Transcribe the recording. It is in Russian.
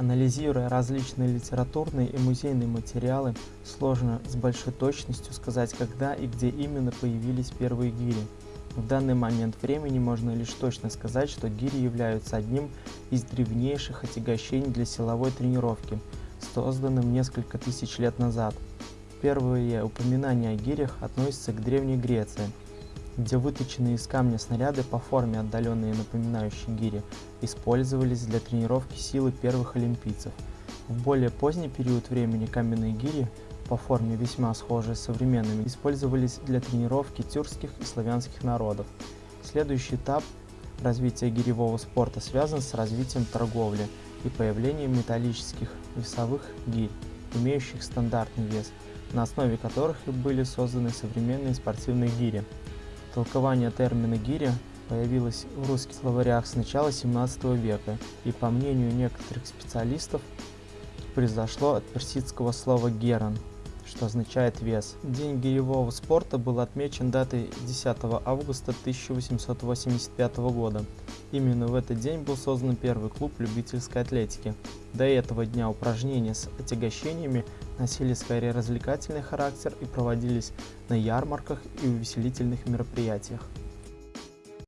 Анализируя различные литературные и музейные материалы, сложно с большой точностью сказать, когда и где именно появились первые гири. В данный момент времени можно лишь точно сказать, что гири являются одним из древнейших отягощений для силовой тренировки, созданным несколько тысяч лет назад. Первые упоминания о гирях относятся к Древней Греции – где выточенные из камня снаряды по форме отдаленные напоминающие гири использовались для тренировки силы первых олимпийцев. В более поздний период времени каменные гири, по форме весьма схожие с современными, использовались для тренировки тюркских и славянских народов. Следующий этап развития гиревого спорта связан с развитием торговли и появлением металлических весовых гирь, имеющих стандартный вес, на основе которых и были созданы современные спортивные гири. Толкование термина «гиря» появилось в русских словарях с начала 17 века и, по мнению некоторых специалистов, произошло от персидского слова «геран», что означает «вес». День гиревого спорта был отмечен датой 10 августа 1885 года. Именно в этот день был создан первый клуб любительской атлетики. До этого дня упражнения с отягощениями носили скорее развлекательный характер и проводились на ярмарках и увеселительных мероприятиях.